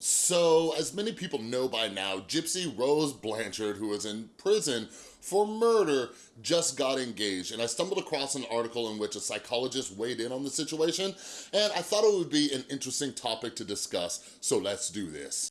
So, as many people know by now, Gypsy Rose Blanchard, who is in prison for murder, just got engaged. And I stumbled across an article in which a psychologist weighed in on the situation, and I thought it would be an interesting topic to discuss, so let's do this.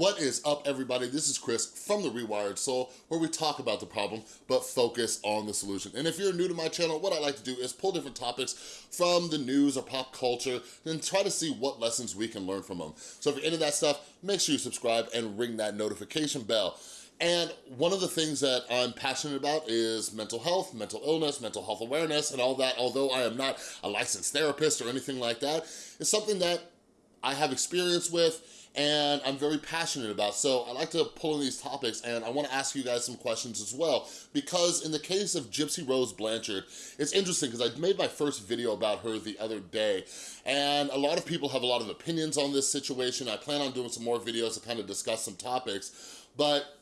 What is up, everybody? This is Chris from The Rewired Soul, where we talk about the problem, but focus on the solution. And if you're new to my channel, what I like to do is pull different topics from the news or pop culture and try to see what lessons we can learn from them. So if you're into that stuff, make sure you subscribe and ring that notification bell. And one of the things that I'm passionate about is mental health, mental illness, mental health awareness, and all that. Although I am not a licensed therapist or anything like that, it's something that I have experience with and I'm very passionate about. So I like to pull in these topics and I wanna ask you guys some questions as well because in the case of Gypsy Rose Blanchard, it's interesting because I made my first video about her the other day and a lot of people have a lot of opinions on this situation. I plan on doing some more videos to kind of discuss some topics, but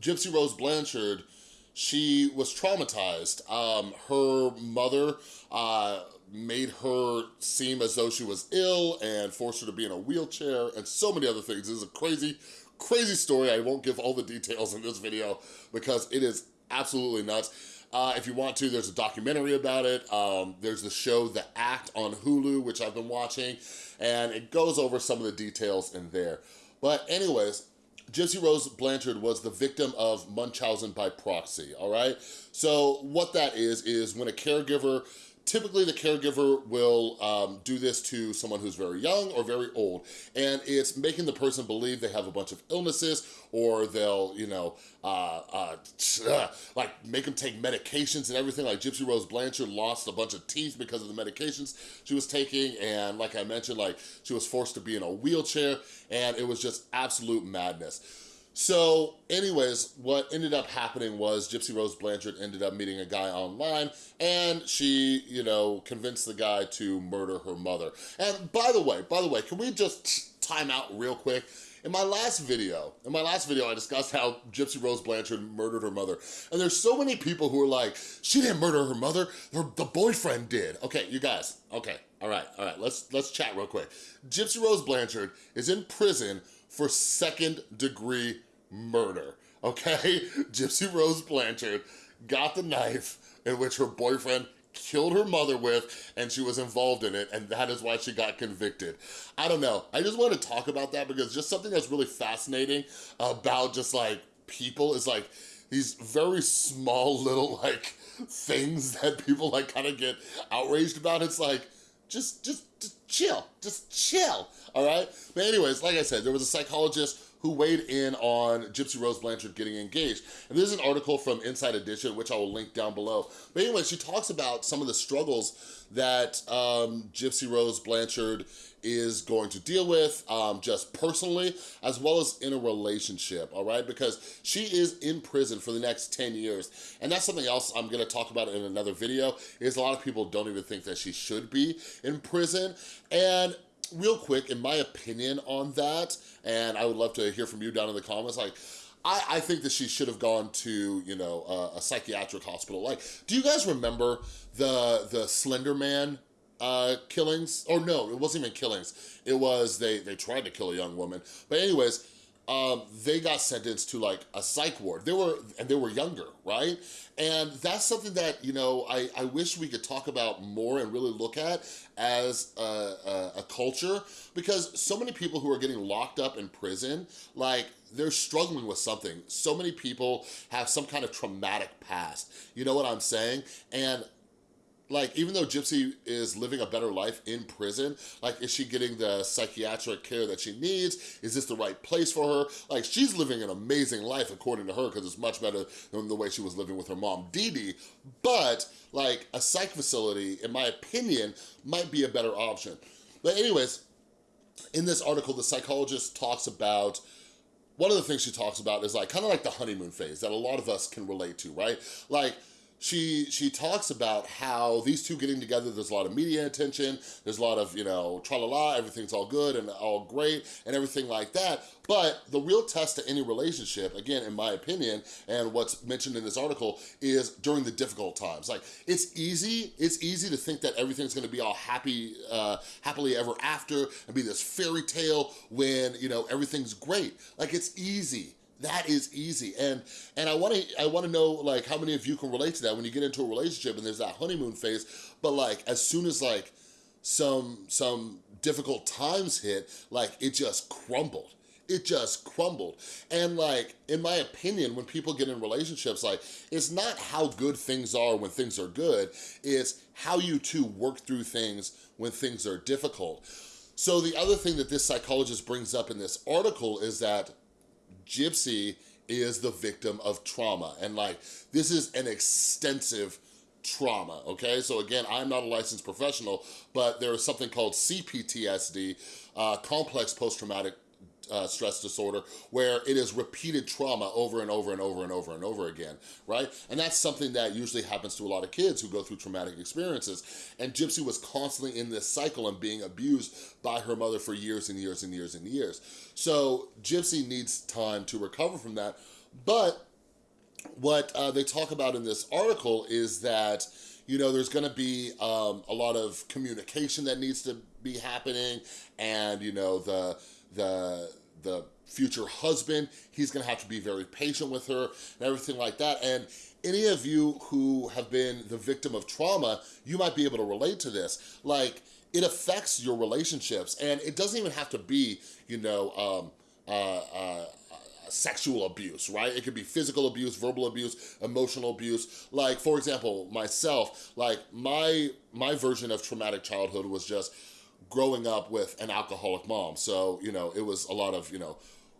Gypsy Rose Blanchard, she was traumatized. Um, her mother uh, made her seem as though she was ill and forced her to be in a wheelchair and so many other things. This is a crazy, crazy story. I won't give all the details in this video because it is absolutely nuts. Uh, if you want to, there's a documentary about it. Um, there's the show The Act on Hulu, which I've been watching, and it goes over some of the details in there. But anyways, Gypsy Rose Blanchard was the victim of Munchausen by proxy, all right? So what that is, is when a caregiver Typically, the caregiver will um, do this to someone who's very young or very old, and it's making the person believe they have a bunch of illnesses or they'll, you know, uh, uh, like make them take medications and everything. Like Gypsy Rose Blanchard lost a bunch of teeth because of the medications she was taking, and like I mentioned, like she was forced to be in a wheelchair, and it was just absolute madness. So anyways, what ended up happening was Gypsy Rose Blanchard ended up meeting a guy online and she, you know, convinced the guy to murder her mother. And by the way, by the way, can we just time out real quick? In my last video, in my last video, I discussed how Gypsy Rose Blanchard murdered her mother. And there's so many people who are like, she didn't murder her mother, her, the boyfriend did. Okay, you guys, okay, all right, all right, let's, let's chat real quick. Gypsy Rose Blanchard is in prison for second degree murder, okay? Gypsy Rose Blanchard got the knife in which her boyfriend killed her mother with and she was involved in it and that is why she got convicted. I don't know, I just want to talk about that because just something that's really fascinating about just like people is like these very small little like things that people like kind of get outraged about. It's like, just, just, just chill, just chill, all right? But anyways, like I said, there was a psychologist who weighed in on Gypsy Rose Blanchard getting engaged. And this is an article from Inside Edition, which I will link down below. But anyway, she talks about some of the struggles that um, Gypsy Rose Blanchard is going to deal with um, just personally as well as in a relationship, all right? Because she is in prison for the next 10 years. And that's something else I'm gonna talk about in another video, is a lot of people don't even think that she should be in prison. And real quick, in my opinion on that, and I would love to hear from you down in the comments, like, I, I think that she should have gone to, you know, a, a psychiatric hospital. Like, do you guys remember the the Slender Man uh, killings? Or no, it wasn't even killings. It was, they, they tried to kill a young woman. But anyways, um, they got sentenced to like a psych ward. They were, and they were younger, right? And that's something that, you know, I, I wish we could talk about more and really look at as a, a, a culture because so many people who are getting locked up in prison, like they're struggling with something. So many people have some kind of traumatic past. You know what I'm saying? And like, even though Gypsy is living a better life in prison, like, is she getting the psychiatric care that she needs? Is this the right place for her? Like, she's living an amazing life according to her because it's much better than the way she was living with her mom, Dee Dee. But, like, a psych facility, in my opinion, might be a better option. But anyways, in this article, the psychologist talks about one of the things she talks about is like kind of like the honeymoon phase that a lot of us can relate to, right? Like she she talks about how these two getting together, there's a lot of media attention, there's a lot of, you know, tra-la-la, everything's all good and all great and everything like that. But the real test to any relationship, again, in my opinion, and what's mentioned in this article, is during the difficult times. Like, it's easy, it's easy to think that everything's gonna be all happy, uh, happily ever after and be this fairy tale when, you know, everything's great. Like, it's easy that is easy. And and I wanna I wanna know like how many of you can relate to that when you get into a relationship and there's that honeymoon phase, but like as soon as like some some difficult times hit, like it just crumbled it just crumbled. And like, in my opinion, when people get in relationships, like, it's not how good things are when things are good, it's how you two work through things when things are difficult. So the other thing that this psychologist brings up in this article is that Gypsy is the victim of trauma. And like, this is an extensive trauma, okay? So again, I'm not a licensed professional, but there is something called CPTSD, uh, complex post-traumatic uh, stress disorder where it is repeated trauma over and over and over and over and over again, right? And that's something that usually happens to a lot of kids who go through traumatic experiences. And Gypsy was constantly in this cycle and being abused by her mother for years and years and years and years. So Gypsy needs time to recover from that. But what uh, they talk about in this article is that you know, there's gonna be um, a lot of communication that needs to be happening and, you know, the the the future husband, he's gonna have to be very patient with her and everything like that. And any of you who have been the victim of trauma, you might be able to relate to this. Like, it affects your relationships and it doesn't even have to be, you know, um, uh, uh, sexual abuse, right? It could be physical abuse, verbal abuse, emotional abuse. Like, for example, myself, like my, my version of traumatic childhood was just growing up with an alcoholic mom. So, you know, it was a lot of, you know,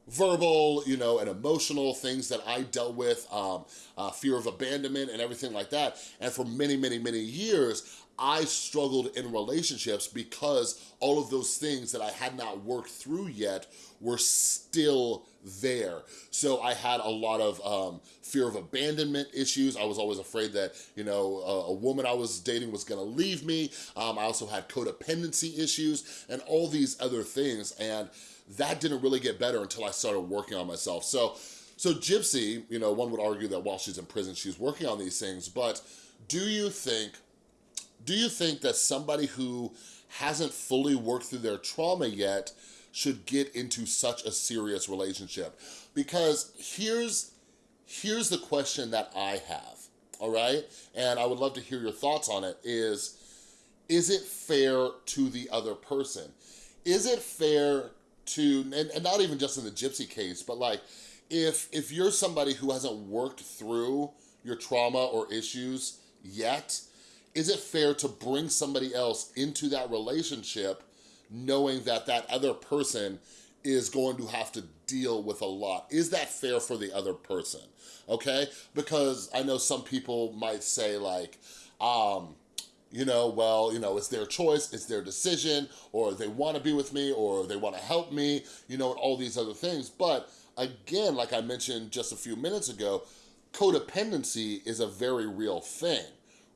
verbal, you know, and emotional things that I dealt with, um, uh, fear of abandonment and everything like that. And for many, many, many years, I struggled in relationships because all of those things that I had not worked through yet were still there. So I had a lot of um, fear of abandonment issues. I was always afraid that, you know, a, a woman I was dating was gonna leave me. Um, I also had codependency issues and all these other things. And that didn't really get better until I started working on myself. So, so Gypsy, you know, one would argue that while she's in prison, she's working on these things, but do you think, do you think that somebody who hasn't fully worked through their trauma yet should get into such a serious relationship? Because here's, here's the question that I have, all right? And I would love to hear your thoughts on it is, is it fair to the other person? Is it fair to, and, and not even just in the gypsy case, but like, if, if you're somebody who hasn't worked through your trauma or issues yet, is it fair to bring somebody else into that relationship knowing that that other person is going to have to deal with a lot. Is that fair for the other person? Okay? Because I know some people might say like, um, you know, well, you know, it's their choice, it's their decision, or they wanna be with me, or they wanna help me, you know, and all these other things. But again, like I mentioned just a few minutes ago, codependency is a very real thing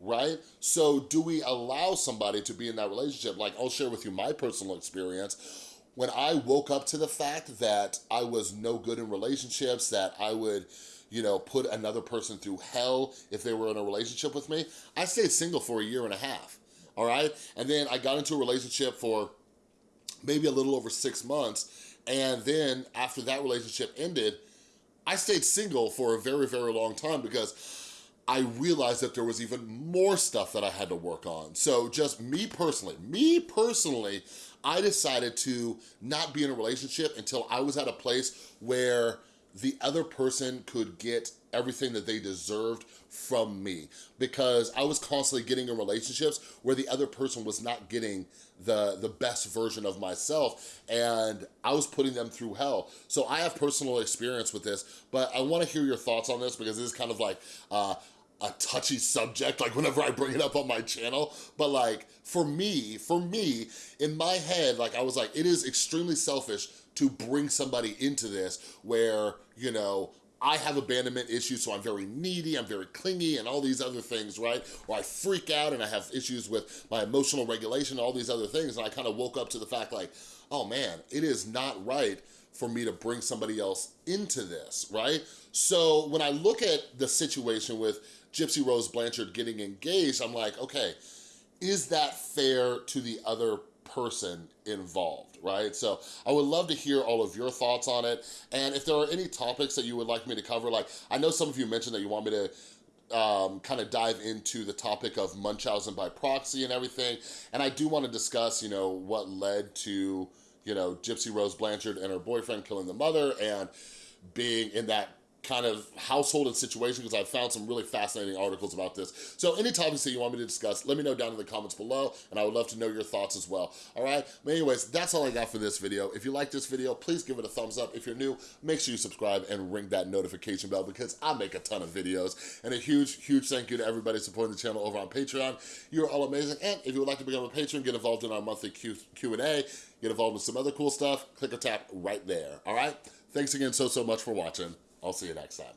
right? So do we allow somebody to be in that relationship? Like I'll share with you my personal experience. When I woke up to the fact that I was no good in relationships, that I would, you know, put another person through hell if they were in a relationship with me, I stayed single for a year and a half, all right? And then I got into a relationship for maybe a little over six months. And then after that relationship ended, I stayed single for a very, very long time because I realized that there was even more stuff that I had to work on. So just me personally, me personally, I decided to not be in a relationship until I was at a place where the other person could get everything that they deserved from me because I was constantly getting in relationships where the other person was not getting the, the best version of myself and I was putting them through hell. So I have personal experience with this, but I wanna hear your thoughts on this because this is kind of like, uh, a touchy subject, like whenever I bring it up on my channel, but like for me, for me, in my head, like I was like, it is extremely selfish to bring somebody into this where, you know, I have abandonment issues, so I'm very needy, I'm very clingy, and all these other things, right? Or I freak out and I have issues with my emotional regulation, all these other things, and I kind of woke up to the fact like, oh man, it is not right for me to bring somebody else into this, right? So when I look at the situation with Gypsy Rose Blanchard getting engaged, I'm like, okay, is that fair to the other person involved, right? So I would love to hear all of your thoughts on it. And if there are any topics that you would like me to cover, like I know some of you mentioned that you want me to um, kind of dive into the topic of Munchausen by proxy and everything. And I do want to discuss, you know, what led to, you know, Gypsy Rose Blanchard and her boyfriend killing the mother and being in that kind of household and situation because I found some really fascinating articles about this. So any topics that you want me to discuss, let me know down in the comments below and I would love to know your thoughts as well, all right? But anyways, that's all I got for this video. If you like this video, please give it a thumbs up. If you're new, make sure you subscribe and ring that notification bell because I make a ton of videos. And a huge, huge thank you to everybody supporting the channel over on Patreon. You're all amazing. And if you would like to become a patron, get involved in our monthly Q&A, get involved in some other cool stuff, click or tap right there, all right? Thanks again so, so much for watching. I'll see you next time.